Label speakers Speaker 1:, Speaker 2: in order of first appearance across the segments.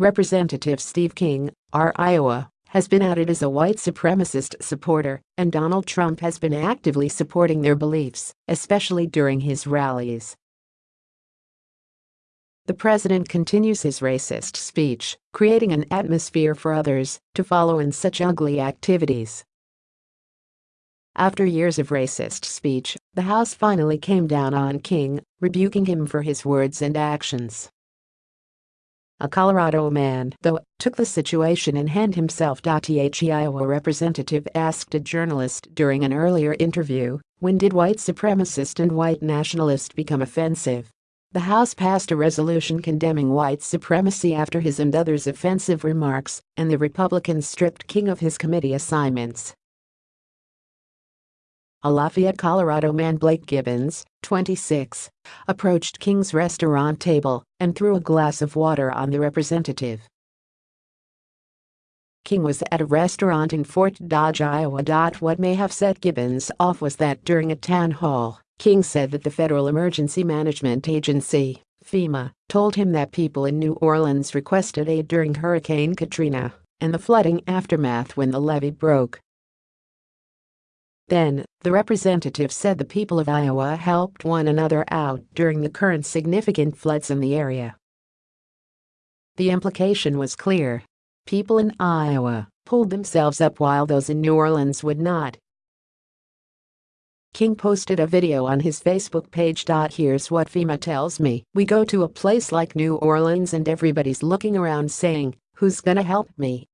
Speaker 1: Representative Steve King, R. Iowa, has been outed as a white supremacist supporter, and Donald Trump has been actively supporting their beliefs, especially during his rallies. The president continues his racist speech, creating an atmosphere for others to follow in such ugly activities. After years of racist speech, the House finally came down on King, rebuking him for his words and actions. A Colorado man, though, took the situation in hand himself. The Iowa representative asked a journalist during an earlier interview, when did white supremacist and white nationalist become offensive? The House passed a resolution condemning white supremacy after his and others' offensive remarks, and the Republicans stripped King of his committee assignments. A Lafayette, Colorado man Blake Gibbons, 26, approached King's restaurant table and threw a glass of water on the representative. King was at a restaurant in Fort Dodge, Iowa. What may have set Gibbons off was that during a town hall, King said that the Federal Emergency Management Agency, FEMA, told him that people in New Orleans requested aid during Hurricane Katrina and the flooding aftermath when the levee broke. Then, the representative said the people of Iowa helped one another out during the current significant floods in the area. The implication was clear. People in Iowa pulled themselves up while those in New Orleans would not. King posted a video on his Facebook page. Here's what FEMA tells me. We go to a place like New Orleans and everybody's looking around saying, who's gonna help me?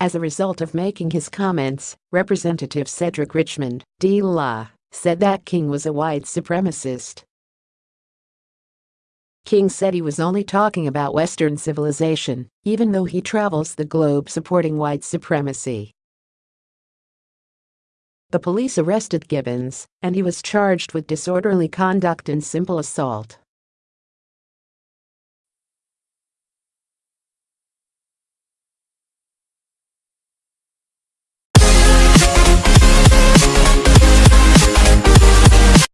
Speaker 1: As a result of making his comments, Representative Cedric Richmond, D. La, said that King was a white supremacist. King said he was only talking about Western civilization, even though he travels the globe supporting white supremacy. The police arrested Gibbons, and he was charged with disorderly conduct and simple assault.